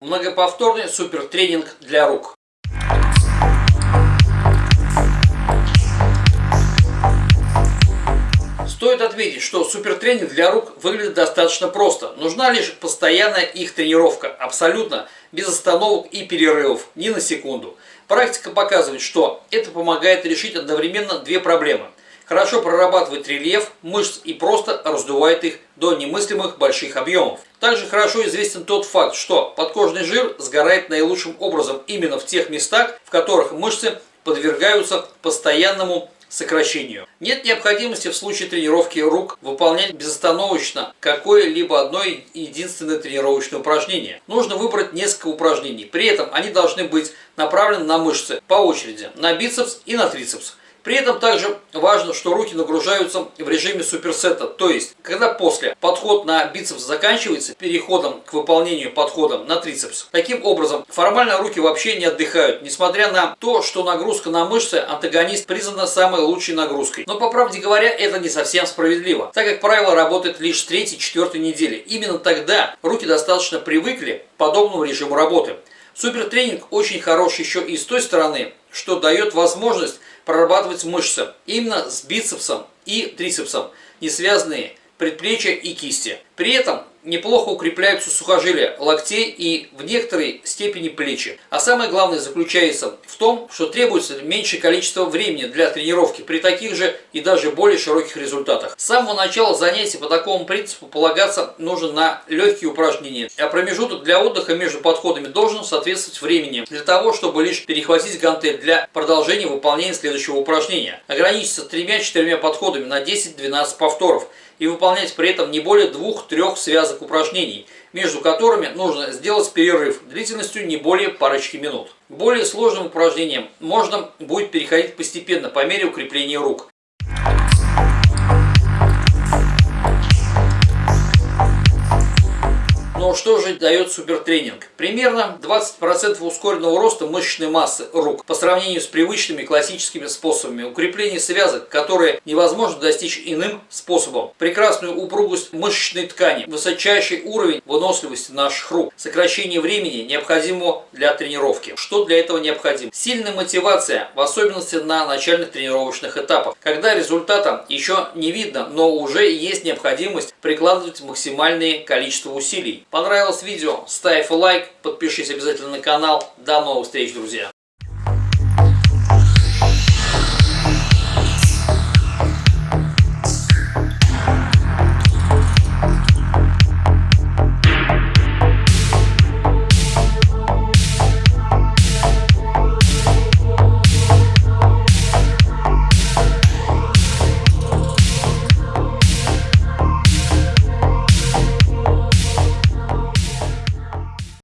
Многоповторный супертренинг для рук. Стоит отметить, что супертренинг для рук выглядит достаточно просто. Нужна лишь постоянная их тренировка, абсолютно без остановок и перерывов, ни на секунду. Практика показывает, что это помогает решить одновременно две проблемы – хорошо прорабатывает рельеф мышц и просто раздувает их до немыслимых больших объемов. Также хорошо известен тот факт, что подкожный жир сгорает наилучшим образом именно в тех местах, в которых мышцы подвергаются постоянному сокращению. Нет необходимости в случае тренировки рук выполнять безостановочно какое-либо одно единственное тренировочное упражнение. Нужно выбрать несколько упражнений. При этом они должны быть направлены на мышцы по очереди, на бицепс и на трицепс. При этом также важно, что руки нагружаются в режиме суперсета, то есть, когда после подход на бицепс заканчивается переходом к выполнению подхода на трицепс. Таким образом, формально руки вообще не отдыхают, несмотря на то, что нагрузка на мышцы антагонист признана самой лучшей нагрузкой. Но по правде говоря, это не совсем справедливо, так как правило работает лишь с 3-4 недели. Именно тогда руки достаточно привыкли к подобному режиму работы. Супертренинг очень хорош еще и с той стороны, что дает возможность прорабатывать мышцы именно с бицепсом и трицепсом, не связанные предплечья и кисти. При этом неплохо укрепляются сухожилия локтей и в некоторой степени плечи. А самое главное заключается в том, что требуется меньшее количество времени для тренировки при таких же и даже более широких результатах. С самого начала занятий по такому принципу полагаться нужно на легкие упражнения, а промежуток для отдыха между подходами должен соответствовать времени для того, чтобы лишь перехватить гантель для продолжения выполнения следующего упражнения. Ограничиться тремя-четырьмя подходами на 10-12 повторов и выполнять при этом не более двух-трех связок упражнений, между которыми нужно сделать перерыв длительностью не более парочки минут. К более сложным упражнениям можно будет переходить постепенно по мере укрепления рук. Что же дает супертренинг? Примерно 20% ускоренного роста мышечной массы рук по сравнению с привычными классическими способами. Укрепление связок, которые невозможно достичь иным способом. Прекрасную упругость мышечной ткани, высочайший уровень выносливости наших рук, сокращение времени, необходимого для тренировки. Что для этого необходимо? Сильная мотивация, в особенности на начальных тренировочных этапах, когда результата еще не видно, но уже есть необходимость прикладывать максимальное количество усилий. Понравилось видео? Ставь лайк, подпишись обязательно на канал. До новых встреч, друзья!